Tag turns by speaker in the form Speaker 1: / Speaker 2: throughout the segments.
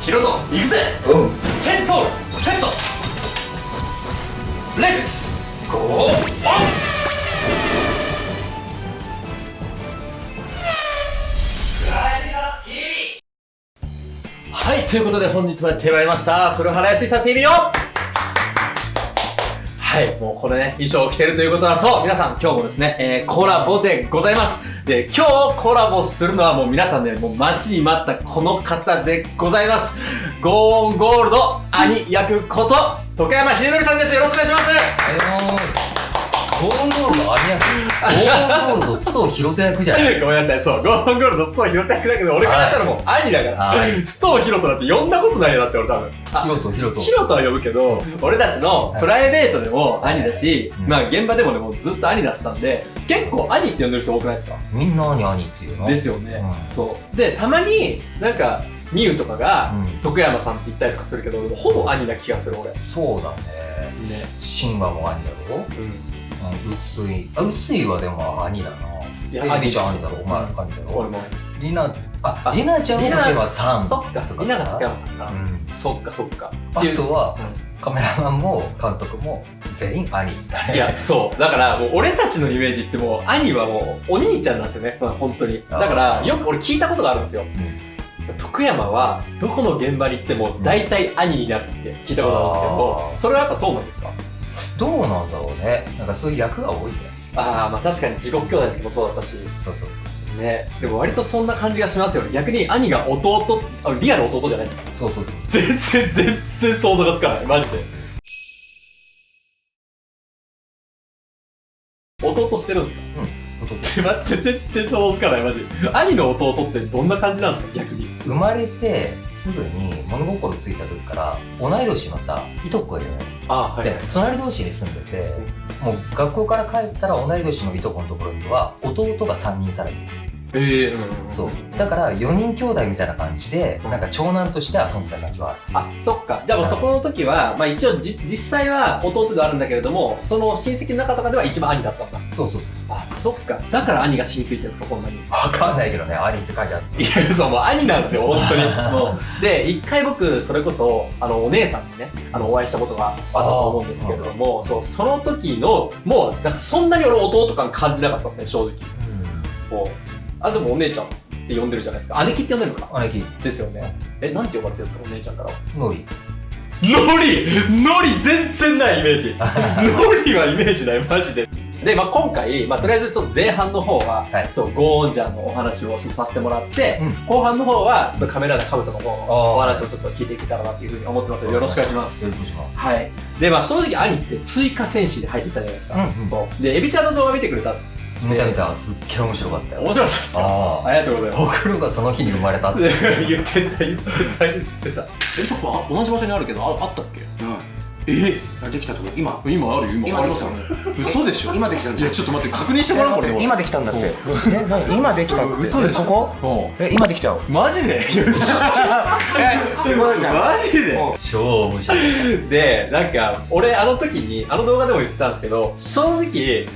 Speaker 1: ヒロト行くぜ。
Speaker 2: うん。
Speaker 1: チェンソールセット。レッツゴーオン。はい、ということで本日もやってまいりました、古原康さん TV をはい、もうこのね、衣装を着てるということは、そう、皆さん今日もですね、えー、コラボでございます。で、今日コラボするのはもう皆さんね、もう待ちに待ったこの方でございます。ゴーンゴールド兄役こと、徳山秀則さんです。よろしくお願いします。
Speaker 2: ゴーンゴールドありやゴーンゴールド須藤博人役じゃない
Speaker 1: ごめんなさい、そう、ゴーンゴールドストーヒロト役だけど、俺からしたらもう兄だから、
Speaker 2: はい
Speaker 1: ストーヒロトなんて呼んだことないよだって俺多分。あ
Speaker 2: ヒロトヒロト
Speaker 1: ヒロトは呼ぶけど、俺たちのプライベートでも兄だし、
Speaker 2: うん
Speaker 1: まあ現場でもね、もうずっと兄だったんで、結構兄って呼んでる人多くないですか？
Speaker 2: みんな兄兄っていうの？
Speaker 1: ですよね、
Speaker 2: うん。
Speaker 1: そう。で、たまに、なんか、ミュウとかが、
Speaker 2: うん。
Speaker 1: 徳山さんって言ったりとかするけど、ほぼ兄な気がする俺。ね。
Speaker 2: そうだね。神話も兄だろ？
Speaker 1: うん。
Speaker 2: うん。薄い。あ薄いはでも兄だな。い
Speaker 1: や
Speaker 2: エビちゃん兄だろ？お前兄だろ？
Speaker 1: 俺も。
Speaker 2: リナあ
Speaker 1: あ
Speaker 2: リナちゃんの時は3
Speaker 1: そっか、みんなが徳山さんか。
Speaker 2: うん。
Speaker 1: そっかそっか。
Speaker 2: あとは
Speaker 1: う
Speaker 2: カメラマンも監督も全員兄だね
Speaker 1: いや、そう。だから、もう俺たちのイメージってもう、兄はもう、お兄ちゃんなんですよね。まあ、本当に。だから、よく俺聞いたことがあるんですよ。徳山は、どこの現場に行っても、大体兄になるって聞いたことあるんですけどそれはやっぱそうなんですか？
Speaker 2: どうなんだろうねなんかそういう役が多いね
Speaker 1: ああ、まあ確かに地獄兄弟の時もそうだったし。
Speaker 2: そうそうそう
Speaker 1: ね。でも割とそんな感じがしますよね。逆に兄が弟、あリアル弟じゃないですか。
Speaker 2: そうそうそう
Speaker 1: 全然、全然想像がつかない。マジで。弟してるんですか？
Speaker 2: 弟
Speaker 1: って待って、全然想像つかない、マジ。兄の弟ってどんな感じなんですか、逆に。
Speaker 2: 生まれてすぐに物心ついた時から同い年のさいとこがいるのよ
Speaker 1: あは
Speaker 2: で隣同士に住んでてもう学校から帰ったら同い年のいとこのところには弟が3人さらにいる
Speaker 1: ええ
Speaker 2: そうだから4人兄弟みたいな感じでなんか長男として遊んでた感じはある
Speaker 1: あ、そっか。じゃあもうそこの時は、まあ一応じ、実際は弟ではあるんだけれども、その親戚の中とかでは一番兄だったんだ。
Speaker 2: そうそうそうそう
Speaker 1: あ、そっか。だから兄が染みついてるんですか、こんなに。
Speaker 2: 分かんないけどね兄って書いてあって
Speaker 1: いや、そう、もう兄なんですよ、本当に。もう。で、一回僕、それこそ、あの、お姉さんにね、あの、お会いしたことがあったと思うんですけれども、そう、その時の、もう、なんかそんなに俺弟感感じなかったですね、正直。もう、あ、でもお姉ちゃんって呼んでるじゃないですか。姉貴って呼んでるのかな
Speaker 2: 姉貴。
Speaker 1: ですよね。え、なんて呼ばれてるんですか、お姉ちゃんからは。
Speaker 2: ノリ。
Speaker 1: ノリノリ全然ないイメージ。ノリはイメージないマジで。で、まあ、今回、まあ、とりあえずちょっと前半の方は、
Speaker 2: はい。
Speaker 1: そうゴーンジャンのお話をさせてもらって、
Speaker 2: うん。
Speaker 1: 後半の方はちょっとカメラでカブトの方のお話をちょっと聞いていけたらなというふうに思ってます。のでよろしくお願いします。
Speaker 2: よろしくお願いします。
Speaker 1: はい。でまあ正直兄って追加戦士で入ってきたじゃないですか、
Speaker 2: うんうん。
Speaker 1: でエビちゃんの動画見てくれた
Speaker 2: 見た見た。すっげえ面白かったよ。
Speaker 1: 面白かったですか？
Speaker 2: あ
Speaker 1: あ。りがとうございます。
Speaker 2: ほくろがその日に生まれたって。
Speaker 1: 言ってた言ってた言ってた。えちょっと同じ場所にあるけどああったっけ？え？
Speaker 3: できたとこ。今。
Speaker 1: 今ある？よ今
Speaker 3: 今
Speaker 1: ありますよね。嘘でしょ？
Speaker 3: 今できたんじゃ
Speaker 1: ちょっと待って確認してもらおうこれ
Speaker 3: 今。できたんだって。え何？今できたって。
Speaker 1: 嘘でしょ？
Speaker 3: ここ？
Speaker 1: うん。
Speaker 3: え今できたよ。
Speaker 1: マジで？
Speaker 3: すごいじゃん
Speaker 1: マジで？
Speaker 2: 超面白い。
Speaker 1: でなんか俺あの時にあの動画でも言ってたんですけど正直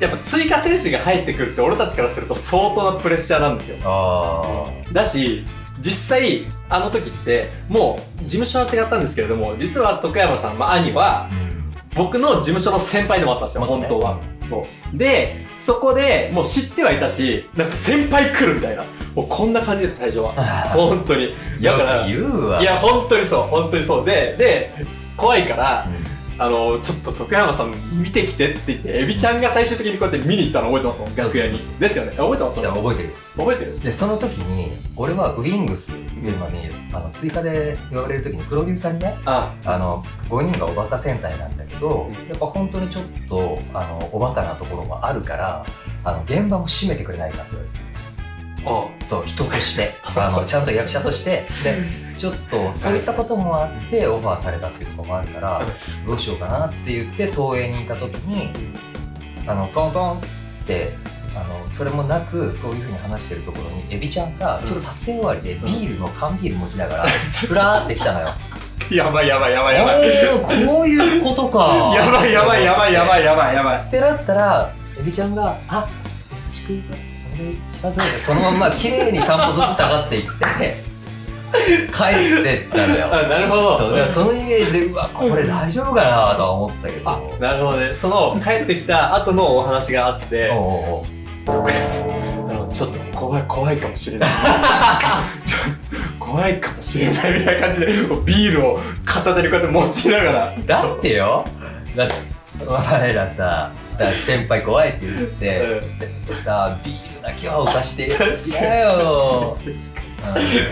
Speaker 1: やっぱ追加選手が入ってくるって俺たちからすると相当なプレッシャーなんですよ
Speaker 2: あ
Speaker 1: だし実際あの時ってもう事務所は違ったんですけれども実は徳山さん、まあ、兄は僕の事務所の先輩でもあったんですよ、本当は。そう。で、そこでもう知ってはいたし、なんか先輩来るみたいな。もうこんな感じです、最初は。本当に。だから、いや、本当にそう、本当にそう。で、で、怖いから、
Speaker 2: うん
Speaker 1: あの、ちょっと徳山さん見てきてって言って、エビちゃんが最終的にこうやって見に行ったの覚えてますもん、楽屋に。ですよね。覚えてます？
Speaker 2: 覚えてる。
Speaker 1: 覚えてる？
Speaker 2: でその時に俺はウィングスっていうのに、あの追加で呼ばれる時にプロデューサーにね
Speaker 1: あ、
Speaker 2: あの5人がおバカ戦隊なんだけど、
Speaker 1: うん。
Speaker 2: やっぱ本当にちょっとあのおバカなところもあるからあの現場も締めてくれないかって言われて
Speaker 1: あ
Speaker 2: そう人として。あのちゃんと役者として。でちょっとそういったこともあってオファーされたっていうところもあるからどうしようかなって言って東映にいた時にあのトントンってあのそれもなくそういうふうに話してるところにエビちゃんがちょっと撮影終わりでビールの缶ビール持ちながらふらーって来たのよ。
Speaker 1: やばいやばいやばいやばい。
Speaker 2: こういうことか。
Speaker 1: やばいやばいやばいやばいやばいやばい。
Speaker 2: ってなったらエビちゃんが「あよろしくお願いします」ってそのまんま綺麗に3歩ずつ下がっていって帰ってったのよ。
Speaker 1: あなるほど。
Speaker 2: そうだからそのイメージでうわこれ大丈夫かなとは思ったけど。
Speaker 1: あなるほどね。その帰ってきた後のお話があって
Speaker 2: おうおう
Speaker 1: あのちょっと怖い怖いかもしれない。ちょ怖いかもしれないみたいな感じでビールを片手にこうやって持ちながら。
Speaker 2: だってよ。だってお前らさ先輩怖いって言って、
Speaker 1: うん。
Speaker 2: せめてさビールだけはおかして。
Speaker 1: 確かに。
Speaker 2: 嫌よ、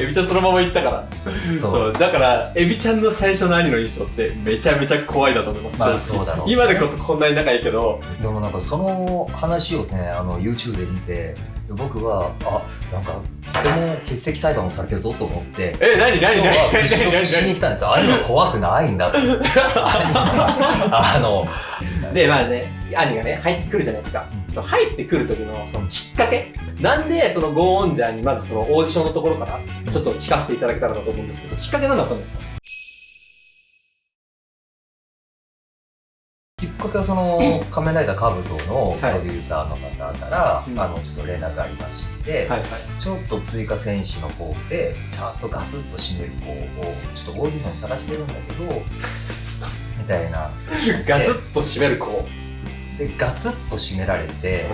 Speaker 1: エビちゃんそのまま行ったから。
Speaker 2: うん、
Speaker 1: そ
Speaker 2: そう。
Speaker 1: うだからエビちゃんの最初の兄の印象ってめちゃめちゃ怖いだと思います、
Speaker 2: まあそうだろうね。
Speaker 1: 今でこそこんなに仲いいけど。
Speaker 2: でもなんかその話をねあの YouTube で見て僕はあなんかとても欠席裁判をされてるぞと思って。
Speaker 1: え何何何何何
Speaker 2: 払拭しに来たんですよ。兄は怖くないんだ あの、
Speaker 1: でまあね兄がね入ってくるじゃないですか、その入ってくる時のそのきっかけ。なんでそのゴーンジャーにまずそのオーディションのところからちょっと聞かせていただけたらなと思うんですけどきっかけ何だったんですか？
Speaker 2: きっかけはその仮面ライダーカブトのプロデューサーの方から、
Speaker 1: うん。
Speaker 2: あのちょっと連絡がありまして、
Speaker 1: はいはい。
Speaker 2: ちょっと追加選手の方でちゃんとガツッと締める子をちょっとオーディション探してるんだけどみたいな。
Speaker 1: ガツッと締める子、
Speaker 2: でガツッと締められて、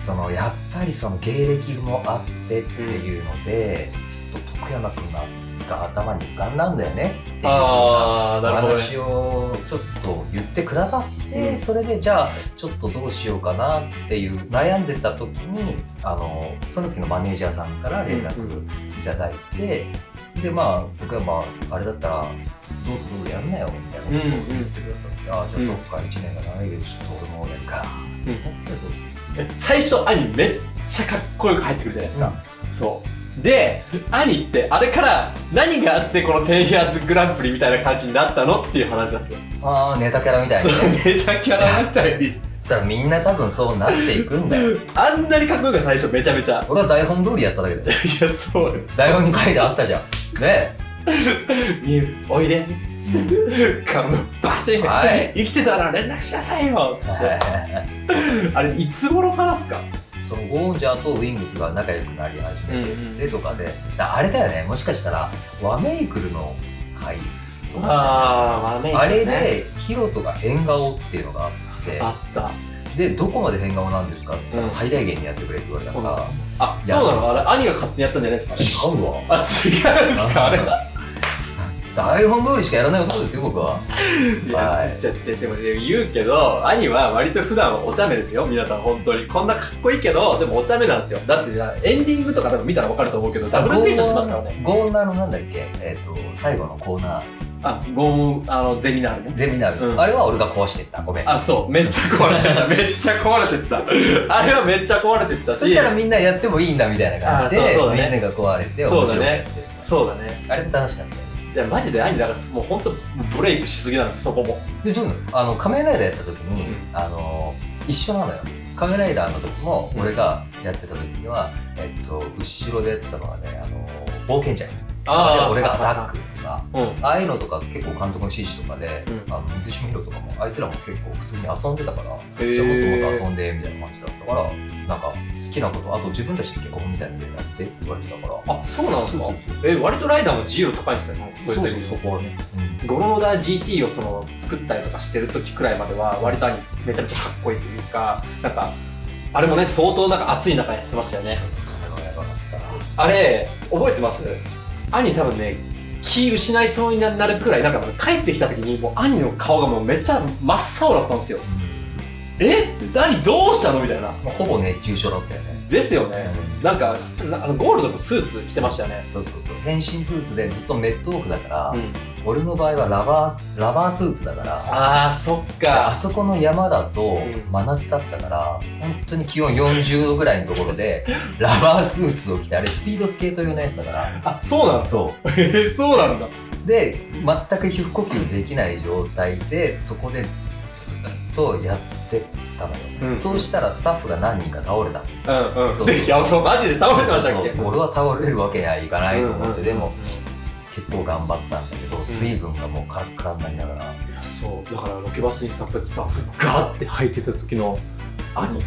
Speaker 2: そのやっぱりその芸歴もあってっていうので、ちょっと徳山君が頭に浮かんだんだよねっていう
Speaker 1: ああなるほどね。
Speaker 2: 話をちょっと言ってくださって、
Speaker 1: うん。
Speaker 2: それでじゃあちょっとどうしようかなっていう悩んでた時にあのその時のマネージャーさんから連絡いただいて、でまあ僕はまああれだったらどうぞどうぞやんなよみたいなことを言ってくださって、ああじゃあそっか1年がないけどちょっと俺もやるか、
Speaker 1: うん。
Speaker 2: でそうそう
Speaker 1: え最初兄めっちゃかっこよく入ってくるじゃないですか、そう。で兄ってあれから何があってこのテンヒャーズグランプリみたいな感じになったのっていう話なんですよ。
Speaker 2: ああネタキャラみたい
Speaker 1: そ
Speaker 2: に。ね
Speaker 1: うネタキャラみたいに。
Speaker 2: そしたらみんな多分そうなっていくんだよ。
Speaker 1: あんなにかっこよく最初めちゃめちゃ。
Speaker 2: 俺は台本通りやっただけだよ。
Speaker 1: いやそうよ
Speaker 2: 台本に書いてあったじゃん。ね
Speaker 1: みゆおいで。顔のバシン、
Speaker 2: はい。
Speaker 1: 生きてたら連絡しなさいよ。ってあれいつ頃からっすか？
Speaker 2: そのゴーンジャーとウィングスが仲良くなり始めててとかで、だあれだよね。もしかしたらワメイクルの回とか
Speaker 1: あーまあ
Speaker 2: あれでヒロトが変顔っていうのがあって。
Speaker 1: あった。
Speaker 2: でどこまで変顔なんですかって最大限にやってくれって言われたから、
Speaker 1: あ
Speaker 2: いや
Speaker 1: そうなの？あれ兄が勝手にやったんじゃないですか？ね
Speaker 2: 違うわ。
Speaker 1: あ違うんですか？あれ
Speaker 2: 台本通りしかやらない男ですよ僕は。い
Speaker 1: や、
Speaker 2: はい。
Speaker 1: ちゃってでもね言うけど兄は割と普段はお茶目ですよ皆さん本当に。こんなかっこいいけどでもお茶目なんですよ。だってエンディングとかでも見たら分かると思うけどダブルピースしてますからね。
Speaker 2: ゴーンナーのなんだっけ？えっ、と最後のコーナー。
Speaker 1: あゴーンあのゼミナールね。
Speaker 2: ゼミナール、
Speaker 1: うん。
Speaker 2: あれは俺が壊してった。ごめん。
Speaker 1: あそう。めっちゃ壊れてった。めっちゃ壊れてった。あれはめっちゃ壊れてったし。
Speaker 2: そしたらみんなやってもいいんだみたいな感じで、
Speaker 1: あそうそうだね。
Speaker 2: みんなが壊れて
Speaker 1: そうだね
Speaker 2: 面白くやって
Speaker 1: そうだね。
Speaker 2: あれも楽しかった。よ
Speaker 1: いやマジで兄だ。からもう本当ブレイクしすぎなんですそこも。
Speaker 2: でジョンあの仮面ライダーやってた時に、
Speaker 1: うん。
Speaker 2: あの一緒なのよ。仮面ライダーの時も俺がやってた時には、えっと後ろでやってたのはねあの冒険者
Speaker 1: あー。
Speaker 2: 俺がアタックとか
Speaker 1: うん。
Speaker 2: ああいうのとか結構監督の指示とかで、
Speaker 1: うん。
Speaker 2: あの水島ヒロとかもあいつらも結構普通に遊んでたから、
Speaker 1: ー。
Speaker 2: じゃあもっともっと遊んでみたいな感じだったからなんか好きなことあと自分たちで結婚みたいなのでやってって言われてたから。
Speaker 1: あそうなんですか。え割とライダーも自由度高いんですよね
Speaker 2: そうそうそこはね、
Speaker 1: ゴローダー GT をその作ったりとかしてる時くらいまでは割と兄めちゃめちゃかっこいいというかなんかあれもね相当なんか熱い中やってましたよね。あれ覚えてます？兄多分ね気失いそうになるくらいなんか帰ってきた時にもう兄の顔がもうめっちゃ真っ青だったんですよ。え？何どうしたの？みたいな。
Speaker 2: まあほぼ熱中症だったよね
Speaker 1: ですよね。なんかなあのゴールドのスーツ着てましたよね。
Speaker 2: そうそうそう。変身スーツでずっとメットオフだから、
Speaker 1: うん。
Speaker 2: 俺の場合はラバーラバースーツだから
Speaker 1: あーそっ
Speaker 2: あ
Speaker 1: か
Speaker 2: そこの山だと
Speaker 1: ん。
Speaker 2: 真夏だったから本当に気温40度ぐらいのところで ラバースーツを着てあれスピードスケート用のやつだから。
Speaker 1: あそうなん
Speaker 2: そ
Speaker 1: えーそうなんだ。
Speaker 2: う で全く皮膚呼吸できない状態でそこでとやってたのよ、
Speaker 1: うん。
Speaker 2: そうしたらスタッフが何人か倒れた。
Speaker 1: うんうん。
Speaker 2: そう
Speaker 1: いやそう。マジで倒れてましたっけ？
Speaker 2: 俺は倒れるわけにはいかないと思って、
Speaker 1: うんうん
Speaker 2: でも結構頑張ったんだけど水分がもうカラッカラになりながら、
Speaker 1: いやそう。だからロケバスにささガーって入ってた時の兄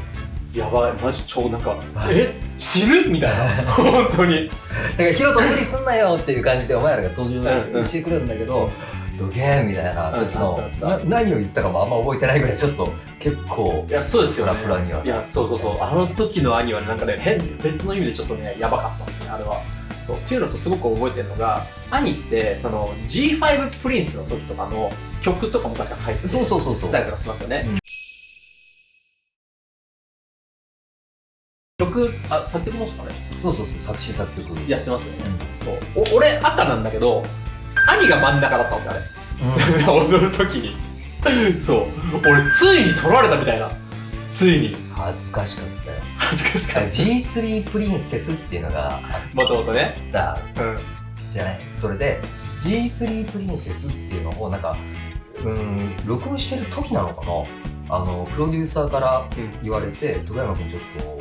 Speaker 1: やばいマジ超なんか
Speaker 2: はい。
Speaker 1: え？血死ぬ？みたいな。本当に。
Speaker 2: だからヒロト無理すんなよっていう感じでお前らが登
Speaker 1: うんうん。
Speaker 2: 場してくるんだけど、どげーみたいな時の何を言ったかもあんま覚えてないぐらいちょっと結構
Speaker 1: いやそうですよね。
Speaker 2: フラフラにはい
Speaker 1: やそうそうそう。あの時の兄はねなんかね変別の意味でちょっとねやばかったですねあれは。そう。っていうのとすごく覚えてるのが兄ってその G5 プリンスの時とかの曲とかも確か書いて
Speaker 2: そうそうそうそう。
Speaker 1: たりとかしますよね、
Speaker 2: うん。
Speaker 1: 曲あ作曲もですかね。
Speaker 2: そうそうそう作詞作曲。
Speaker 1: やってますよね、そう。お俺赤なんだけど兄が真ん中だったんですよあれ、踊る時に。そう。俺ついに取られたみたいな。ついに。
Speaker 2: 恥ずかしかったよ。
Speaker 1: 恥ずかしかっ
Speaker 2: G3 プリンセスっていうのが
Speaker 1: もともとね
Speaker 2: った。
Speaker 1: うん。
Speaker 2: じゃない。それで G3 プリンセスっていうのをなんかうん録音してる時なのかな。あのプロデューサーから
Speaker 1: うん。
Speaker 2: 言われて「徳山君ちょっと、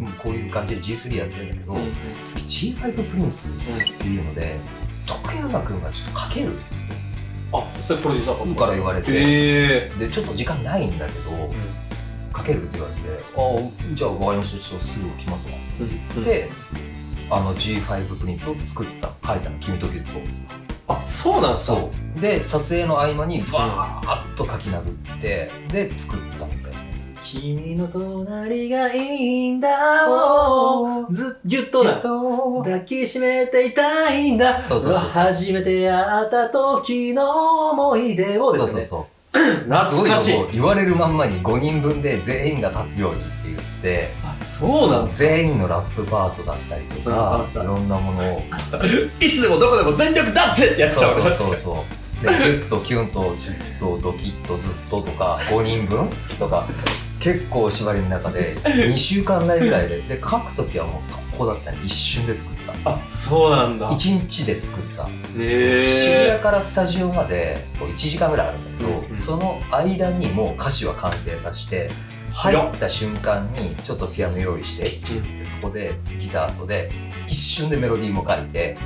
Speaker 2: うん、こういう感じで G3 やってるんだけど、
Speaker 1: うん
Speaker 2: 次 G5 プリンスっていうので徳山君がちょっとかける。
Speaker 1: あそれプロデューサー
Speaker 2: か。ら言われて、
Speaker 1: へえ
Speaker 2: でちょっと時間ないんだけど、かけるって言われて「ああじゃあ分かりました。ちょっとすぐ来ますわ」
Speaker 1: うん
Speaker 2: であの G5 プリンスを作った。書いたの君とギュッと
Speaker 1: あそうなんすか？
Speaker 2: そう。で撮影の合間にバーッと書き殴ってで作ったんだよ
Speaker 1: 君の隣がいいんだ。をずぎゅっとだ。
Speaker 2: と。
Speaker 1: 抱きしめていたいんだ。
Speaker 2: そうそうそうそう。
Speaker 1: 初めて会った時の思い出をですね。
Speaker 2: そうそうそう。
Speaker 1: 懐かしい。
Speaker 2: 言われるまんまに5人分で全員が立つようにって言って
Speaker 1: あそうなん
Speaker 2: 全員のラップパートだったりとかいろんなものを。
Speaker 1: いつでもどこでも全力だってってやってた
Speaker 2: そう
Speaker 1: 俺
Speaker 2: そうそうそう。でキュッとキュンとジュッとドキッとずっととか5人分とか結構縛りの中で2週間内ぐらいで。で書く時はもう速攻だったね一瞬で作った。
Speaker 1: あそうなんだ。
Speaker 2: 1日で作った。
Speaker 1: へ
Speaker 2: 渋
Speaker 1: え
Speaker 2: 谷からスタジオまでこう1時間ぐらいあるんだけど、
Speaker 1: うんうん。
Speaker 2: その間にもう歌詞は完成させて入った瞬間にちょっとピアノ用意してでそこでギターとで一瞬でメロディーも書いて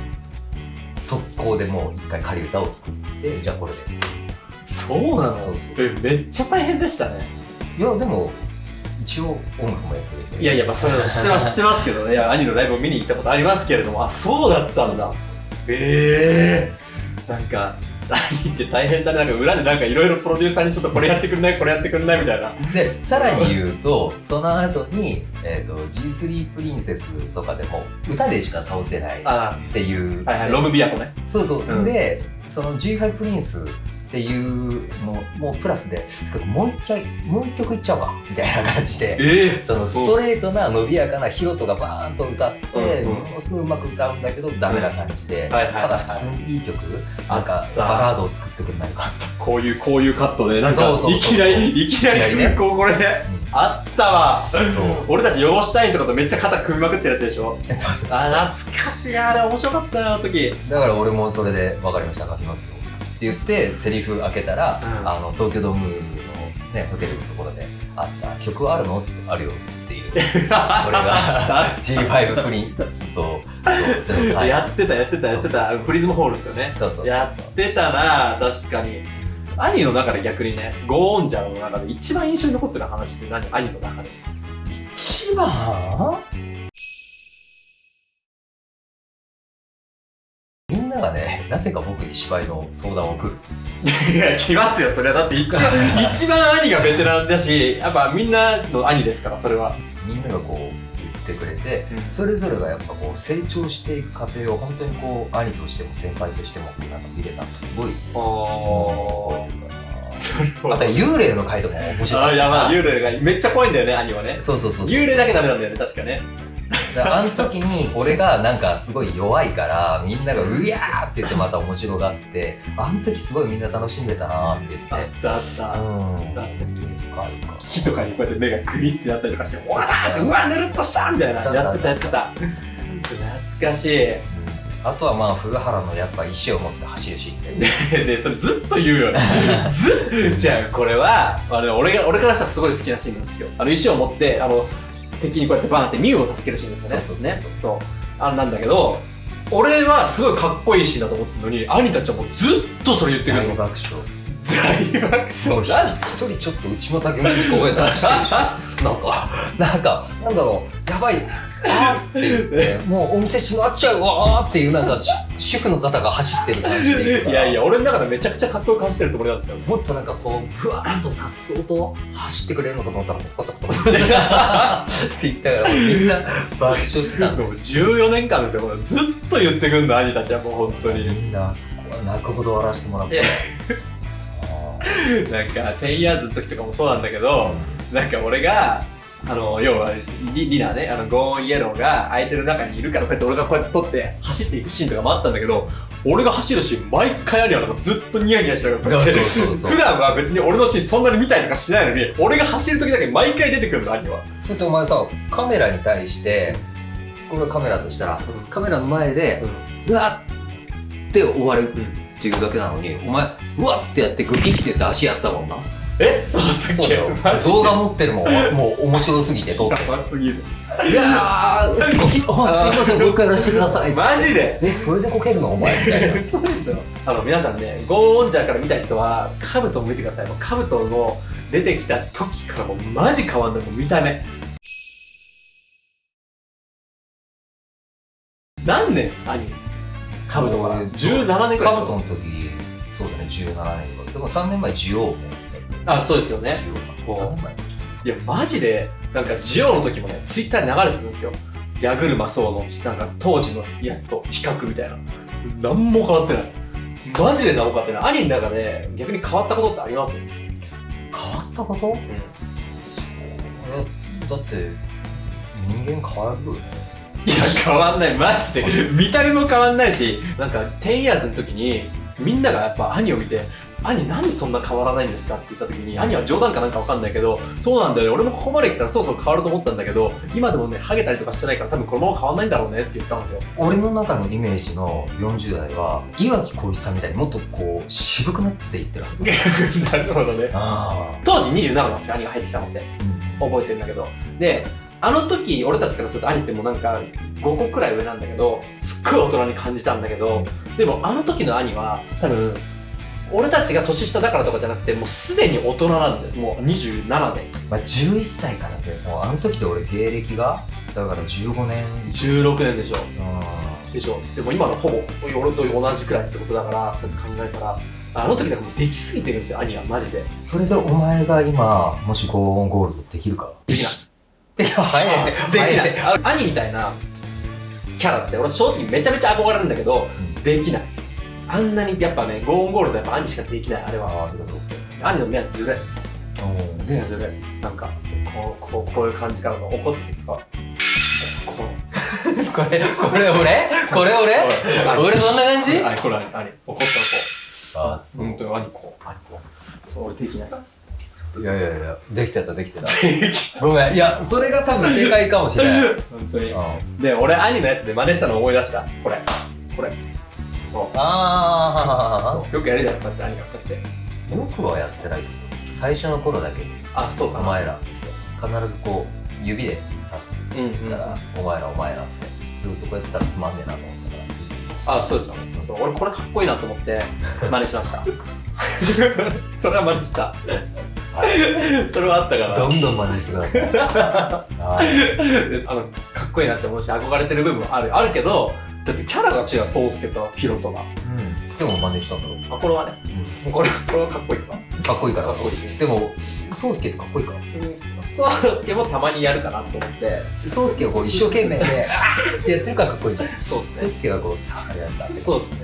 Speaker 2: 速攻でもう一回仮歌を作ってじゃあこれで。
Speaker 1: そうなの？
Speaker 2: そうそう。
Speaker 1: えめっちゃ大変でしたね。
Speaker 2: いやでも一応音楽もやってる。
Speaker 1: いやいやまあそういうの知ってます知ってますけどね。いや兄のライブを見に行ったことありますけれども。あそうだったんだ。ええなんか兄って大変だね。なんか裏でなんかいろいろプロデューサーにちょっとこれやってくんないこれやってくんないみたいな。
Speaker 2: でさらに言うとその後に、えー、と G3 プリンセスとかでも歌でしか倒せないっ
Speaker 1: あ
Speaker 2: ていう、
Speaker 1: はいはい。ロムビアコね。
Speaker 2: そうそう、
Speaker 1: うん。
Speaker 2: でその G5 プリンスっていうのもプラスでもう一回もう一曲いっちゃおうかみたいな感じで
Speaker 1: ええ
Speaker 2: そのストレートな伸びやかなヒロトがバーンと歌って、
Speaker 1: うんうん。
Speaker 2: ものすごいうまく歌うんだけどダメな感じで、
Speaker 1: はいはいはい
Speaker 2: ただ普通にいい曲なんかバラードを作ってくれないか
Speaker 1: こういうこういうカットでなんかいきなりいきないり
Speaker 2: きなりね。
Speaker 1: こうこれであったわ。俺たちヨゴシュタインとかとめっちゃ肩組みまくってるやつでしょ。
Speaker 2: そうそうそう
Speaker 1: あ懐かしい。あれ面白かったなあの時。
Speaker 2: だから俺もそれで分かりました。書きますよ言ってセリフ開けたら、
Speaker 1: うん。
Speaker 2: あの東京ドームの、ね、ホテルのところで「あった曲あるの?」っつって「あるよ」っていう。これが G5 プリンスとそうそれを書いて
Speaker 1: やってたやってたやってた。プリズムホールですよね。
Speaker 2: そうそうそう
Speaker 1: やってたな確かに。兄の中で逆にねゴーンジャーの中で一番印象に残ってる話って何？兄の中で。
Speaker 2: 一番？んながねなぜか僕に芝居の相談を送る。
Speaker 1: いや来ますよそれは。だって一番 一番兄がベテランだしやっぱみんなの兄ですからそれは。
Speaker 2: みんながこう言ってくれて、
Speaker 1: うん。
Speaker 2: それぞれがやっぱこう成長していく過程を本当にこう兄としても先輩としてもなんか見れたのがすごい
Speaker 1: お
Speaker 2: 覚えてるかな あとは幽霊の回とかも面白い。
Speaker 1: あやばい。幽霊がめっちゃ怖いんだよね兄はね。
Speaker 2: そうそうそう。
Speaker 1: 幽霊だけダメなんだよね確かね
Speaker 2: あの時に俺がなんかすごい弱いからみんなが「うやー!」って言ってまた面白がってあの時すごいみんな楽しんでたなって言
Speaker 1: あ
Speaker 2: っ
Speaker 1: ってたあった。
Speaker 2: うん。
Speaker 1: だって
Speaker 2: あるか
Speaker 1: 木とかにこうやって目がグリってなったりとかして「うわーってうわぬるっとした!」みたいな。やってたやってた。懐かしい。
Speaker 2: あとはまあ古原のやっぱ石を持って走るシーン。で
Speaker 1: でそれずっと言うよね。ずっじゃあこれはあの俺が俺からしたらすごい好きなシーンなんですよ。あの石を持ってあの敵にこうやってバーンってミュウを助けるシーンですよね。
Speaker 2: そうそう
Speaker 1: ね。そう。あんなんだけど俺はすごいかっこいいシーンだと思ってるのに兄たちはもうずっとそれ言ってくるの。
Speaker 2: 大爆笑。
Speaker 1: 大爆笑。
Speaker 2: ひ一人ちょっと内股気味にこうやってる なんかなんかなんだろう。やばいあーって言ってもうお店閉まっちゃうわーっていうなんか主主婦の方が走ってる感じで
Speaker 1: いやいや、俺の中でめちゃくちゃかっこよく走ってるつもりなんですよ。
Speaker 2: もっとなんかこうふわーっとさっそうと走ってくれるのかと思ったらコトコトコトって言ったからみんな爆笑してた
Speaker 1: もう14年間ですよ、ずっと言ってくんの、兄たちはもう本当に。
Speaker 2: みんなあそこは泣くほど笑わせてもらってあ
Speaker 1: なんか、テンヤーズの時とかもそうなんだけど、なんか俺が、あの、要は、リリナね、あの、ゴーンイエローが空いてる中にいるから、こうやって俺がこうやって撮って走っていくシーンとかもあったんだけど、俺が走るシーン、毎回兄はなんかずっとニヤニヤしながら 普段は別に俺のシーンそんなに見たりとかしないのに、俺が走る時だけ毎回出てくるの、兄は。
Speaker 2: だってお前さカメラに対してこれカメラとしたらカメラの前でうわっって終わるっていうだけなのにお前うわってやってグキって言って足やったもんな
Speaker 1: えそうだったっけ？
Speaker 2: 動画持ってるもん。もう面白すぎて撮って。
Speaker 1: やばすぎる。
Speaker 2: いやーゴキあすいませんもう一回やらせてください。
Speaker 1: マジで？
Speaker 2: えそれでこけるの？お前。みたいな
Speaker 1: 嘘でしょ？あの皆さんねゴーンジャーから見た人はカブトを見てください。もうカブトの出てきた時からもうマジ変わんない。もう見た目。何年？兄。カブトが17年ぐらい
Speaker 2: カブトの時そうだね17年とかでも3年前ジオウも
Speaker 1: あそうですよね。
Speaker 2: ジオウ3年前
Speaker 1: いやマジでなんかジオの時もねツイッターに流れてるんですよ。ヤグルマソウのなんか当時のやつと比較みたいな。何も変わってない。マジで何も変わってない。兄の中で逆に変わったことってあります？
Speaker 2: 変わったこと？そうだって人間変わるよね。
Speaker 1: いや変わんない。マジで。見た目も変わんないしなんか10 years の時にみんながやっぱ兄を見て兄なんでそんな変わらないんですかって言った時に兄は冗談かなんかわかんないけどそうなんだよね。俺もここまで来たらそろそろ変わると思ったんだけど今でもねハゲたりとかしてないから多分このまま変わんないんだろうねって言ったんですよ。
Speaker 2: 俺の中のイメージの40代は岩城浩一さんみたいにもっとこう渋くなっていってるはず
Speaker 1: なるほどね。
Speaker 2: あ
Speaker 1: 当時27なんですよ兄が入ってきたのって。
Speaker 2: あ、
Speaker 1: 覚えてるんだけど。であの時俺たちからすると兄ってもうなんか5個くらい上なんだけどすっごい大人に感じたんだけどでもあの時の兄は多分俺たちが年下だからとかじゃなくてもうすでに大人なんだよ。もう27で
Speaker 2: まあ、11歳からでもうあの時で俺芸歴がだから15年。
Speaker 1: 16年でしょ。
Speaker 2: あ
Speaker 1: でしょ。でも今のほぼ俺と同じくらいってことだからそうやって考えたらあの時だからもうできすぎてるんですよ兄は。マジで。
Speaker 2: それでお前が今もしゴーンゴールドできるか？
Speaker 1: できない。
Speaker 2: できない。
Speaker 1: できない。あ兄みたいなキャラって俺正直めちゃめちゃ憧れるんだけど、できないあんなにやっぱねゴーンゴールドやっぱ兄しかできないあれは。
Speaker 2: あ
Speaker 1: 兄の目はずるい。
Speaker 2: お
Speaker 1: 目はずるい。なんかこうこうこういう感じからの怒ってるとか。こ
Speaker 2: これこれ俺？これ俺？
Speaker 1: う
Speaker 2: 俺そんな感じ？
Speaker 1: 兄これ兄兄怒ったらこ
Speaker 2: あ
Speaker 1: う。本当に兄こう。兄こう。そう俺できないっす。
Speaker 2: いやいやいやできちゃったできて た。ごめん。いやそれが多分正解かもしれない。
Speaker 1: 本当に。
Speaker 2: あ
Speaker 1: で俺兄のやつで真似したの思い出した。これ。これこ
Speaker 2: あ
Speaker 1: うそう。よくやるじゃんこうやって兄が。こうやって
Speaker 2: 僕はやってないけど最初の頃だけ。
Speaker 1: あそうか。
Speaker 2: お前ら。必ずこう指で刺す
Speaker 1: うんうん
Speaker 2: から、お前らお前らって。ずっとこうやってたらつまんねえなと思ったから。
Speaker 1: あ、そうですよ。そう。俺これかっこいいなと思って 真似しました。それは真似した。それはあったか
Speaker 2: どんどん真似してください。はい。
Speaker 1: ら。あの、かっこいいなって思うし、憧れてる部分はある。あるけど、だってキャラが違う、ソウスケとヒロトが。
Speaker 2: うんでも真似したんだろ
Speaker 1: あ、これはね、これ、これはかっこいいか。
Speaker 2: かっこいいから
Speaker 1: かっこいい。
Speaker 2: でも宗介ってかっこいいから
Speaker 1: ソウスケもたまにやるかなと思って。
Speaker 2: 宗介がこう一生懸命であーってやってるからかっこいいじゃん
Speaker 1: そうですね。
Speaker 2: 宗介がこうさあやったって
Speaker 1: そうですね。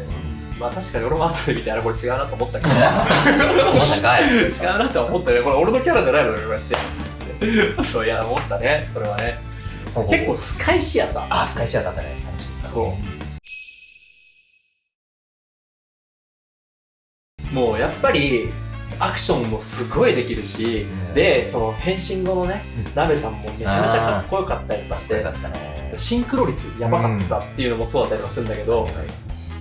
Speaker 1: まあ確かに俺も後で見て、あれこれ違うなと思ったけど。
Speaker 2: 思ったかい
Speaker 1: 違うなとは思ったね。これ俺のキャラじゃないのよ、こうやって。そういや、思ったね。これはね。結構スカイシアター。
Speaker 2: あスカイシアだったね
Speaker 1: そうもうやっぱりアクションもすごいできるし、
Speaker 2: うん。
Speaker 1: でその変身後のね、
Speaker 2: うん。
Speaker 1: ナベさんもめちゃめちゃかっこよかったりとかしてシンクロ率やばかったっていうのもそうだったりとかするんだけど、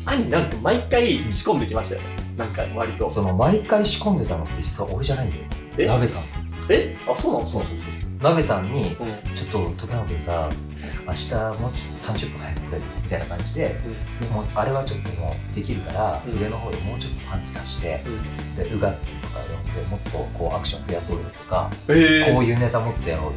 Speaker 1: 兄なんか毎回仕込んできましたよね。なんか割と。
Speaker 2: その毎回仕込んでたのって実は俺じゃないんだよ。さん。
Speaker 1: え？あそうなん
Speaker 2: そうそうそう鍋さんに
Speaker 1: うん。
Speaker 2: ちょっと時山君さ明日もうちょっと30分早く来れみたいな感じで、でもあれはちょっともうできるから、
Speaker 1: うん。
Speaker 2: 上の方でもうちょっとパンチ足して
Speaker 1: うん。
Speaker 2: でウガッツとか呼んでもっとこうアクション増やそうよとか、
Speaker 1: え。
Speaker 2: こういうネタもっとやろうよ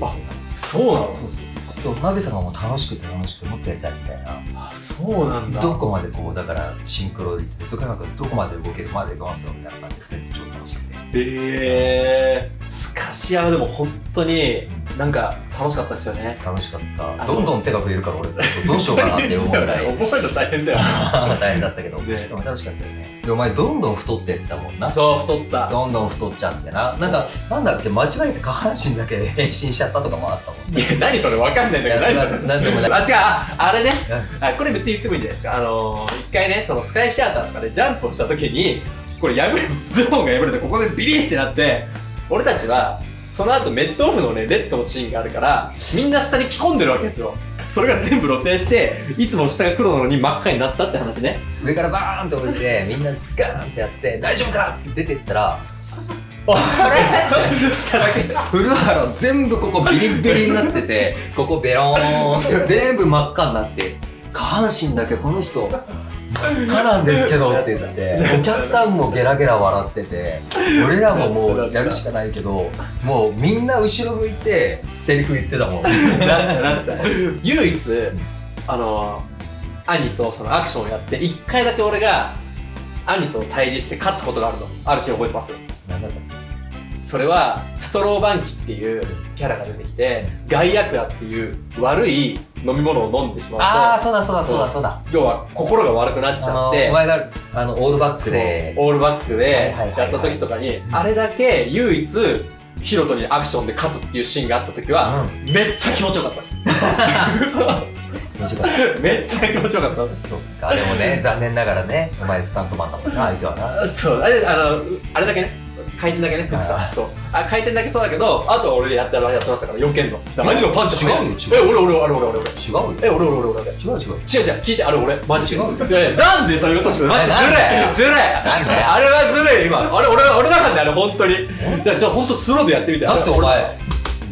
Speaker 1: あそうなの？
Speaker 2: そうそうそう。そうナベさんがもう楽しくて楽しくてもっとやりたいみたいな
Speaker 1: あそうなんだ。
Speaker 2: どこまでこうだからシンクロ率でとかなんかどこまで動けるまで動かすよみたいな感じで2人で超楽しくて。
Speaker 1: え。ー、スカシアはでも本当になんか楽しかったですよね。
Speaker 2: 楽しかった。どんどん手が増えるから俺どうしようかなって思うぐらい。
Speaker 1: 覚えるの大変だよ。
Speaker 2: 大変だったけど、
Speaker 1: ね。
Speaker 2: でも楽しかったよね。でお前どんどん太ってったもんな。
Speaker 1: そう太った。
Speaker 2: どんどん太っちゃってな。なんかなんだっけ間違えて下半身だけ変身しちゃったとかもあったもん
Speaker 1: いや何それわかんないんだけど何それ。
Speaker 2: 何でもない。
Speaker 1: あ違う。ああれね。あこれ別に言ってもいいんじゃないですか。あのー、一回ねそのスカイシアターとかでジャンプをした時にこれ破れズボンが破れてここでビリってなって俺たちはその後メットオフのねレッドのシーンがあるからみんな下に着込んでるわけですよ。それが全部露呈していつも下が黒なのに真っ赤になったって話ね。
Speaker 2: 上からバーンって降りてみんなガーンってやって大丈夫かって出てったら
Speaker 1: 下だけ
Speaker 2: 古原全部ここビリッビリになっててここベローンって全部真っ赤になって下半身だけこの人真っ赤なんですけどって言ってお客さんもゲラゲラ笑ってて俺らももうやるしかないけどもうみんな後ろ向いてセリフ言ってたもん。
Speaker 1: 唯一あの兄とそのアクションをやって一回だけ俺が兄と対峙して勝つことがあるの。あるシーン覚えてます？
Speaker 2: なんだった
Speaker 1: それはストローバンキっていうキャラが出てきてガイアクアっていう悪い飲み物を飲んでしまうと
Speaker 2: ああそうだそうだそうだそうだ。
Speaker 1: 要は心が悪くなっちゃって
Speaker 2: お前があのオールバックで。
Speaker 1: オールバックでやった時とかにあれだけ唯一ヒロトにアクションで勝つっていうシーンがあった時は、めっちゃ気持ちよかったです。めっちゃ気持ちよかったで す。
Speaker 2: そっか。でもね残念ながらねお前スタントマンだもんな相手はな。
Speaker 1: そうあれあのあれだけね回転だけね僕さそう。あ回転だけそうだけどあとは俺でやってやってましたから避けんの兄のパンチ
Speaker 2: 違うよ違う。
Speaker 1: え俺俺俺俺俺
Speaker 2: 違うよ。
Speaker 1: え俺俺俺俺。俺
Speaker 2: 違う違う。
Speaker 1: 違う違う。聞いてあれ俺。マジで。
Speaker 2: 違うよ。
Speaker 1: いやなんでそういうことするマジで
Speaker 2: なんだよ
Speaker 1: ずるいずるいあれはずるい今。あれ俺俺だからねあれ本当に。じゃあ本当スローでやってみて。
Speaker 2: だってお前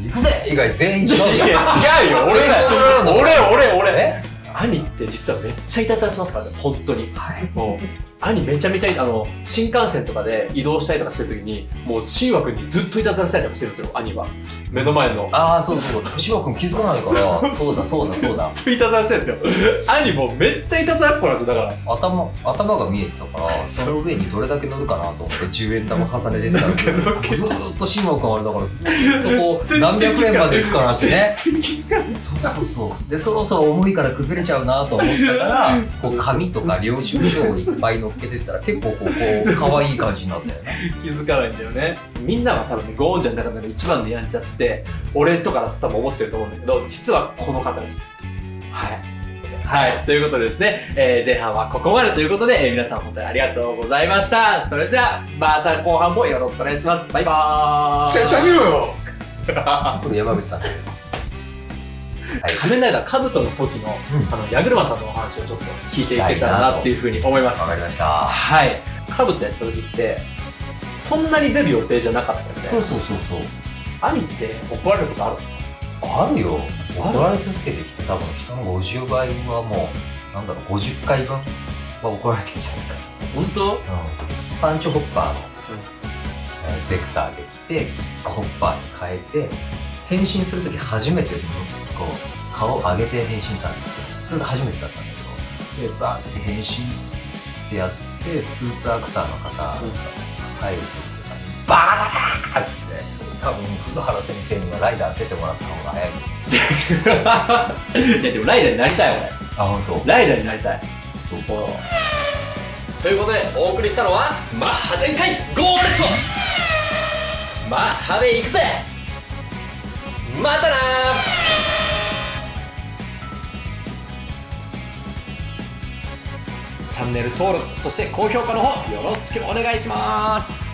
Speaker 2: 行くぜ。以外全員違う
Speaker 1: 違うよ。俺俺俺俺。
Speaker 2: え？
Speaker 1: 兄って実はめっちゃいたずらしますからね本当に。
Speaker 2: はい。
Speaker 1: もう兄めちゃめちゃあの新幹線とかで移動したりとかしてる時にもう新枠にずっといたずらしたりとかしてるんですよ兄は。目の前の。
Speaker 2: ああそうそう。シワ君気づかないから。そうだそうだそうだ。
Speaker 1: ずっといたずらしてるんですよ。兄もうめっちゃいたずらっ子なんですよだから。
Speaker 2: 頭頭が見えてたからその上にどれだけ乗るかなと思って10円玉重ねてったら ずーっとシワ君あれだからずーっとこう何百円までいくかなってね。
Speaker 1: 全然気づかない。
Speaker 2: そうそうそう。でそろそろ重いから崩れちゃうなと思ったからこう紙とか領収書をいっぱい乗っけてったら結構こうこう可愛い感じになったよね。
Speaker 1: 気づかないんだよね。みんなは多分ねゴーンちゃんの中での一番のやんちゃって俺とかだと多分思ってると思うんだけど実はこの方ですはいはい。ということでですね、えー前半はここまでということで、えー皆さん本当にありがとうございました。それじゃあ、また後半もよろしくお願いします。バイバーイ。
Speaker 3: 絶対見ろよ
Speaker 2: これ山口さんはい
Speaker 1: 仮面ライダーカブトの時の、
Speaker 2: うん
Speaker 1: あの、矢車さんのお話をちょっと聞いていけたらなっていうふうに思います。
Speaker 2: わかりました
Speaker 1: はい。カブトやった時って、そんなに出る予定じゃなかったよね。
Speaker 2: そうそうそうそう
Speaker 1: 兄って怒られることあるんですか？
Speaker 2: あるよ。怒られ続けてきて多分人の50倍はもうなんだろう50回分は怒られてるんじゃないか
Speaker 1: 本当？
Speaker 2: な、うん、パンチホッパーの、えーゼクターで来てキックホッパーに変えて変身するとき初めてこう顔を上げて変身したんだって。それが初めてだったんだけど。でバーって変身ってやってスーツアクターの方入る時とかにバカだーっつって多分福原先生にはライダー出てもらった方が早い。
Speaker 1: いやでもライダーになりたい俺。
Speaker 2: あ本当？
Speaker 1: ライダーになりたい。
Speaker 2: そう
Speaker 1: ということでお送りしたのはマッハ全開ゴーレットマッハで行くぜ。またなチャンネル登録そして高評価の方よろしくお願いします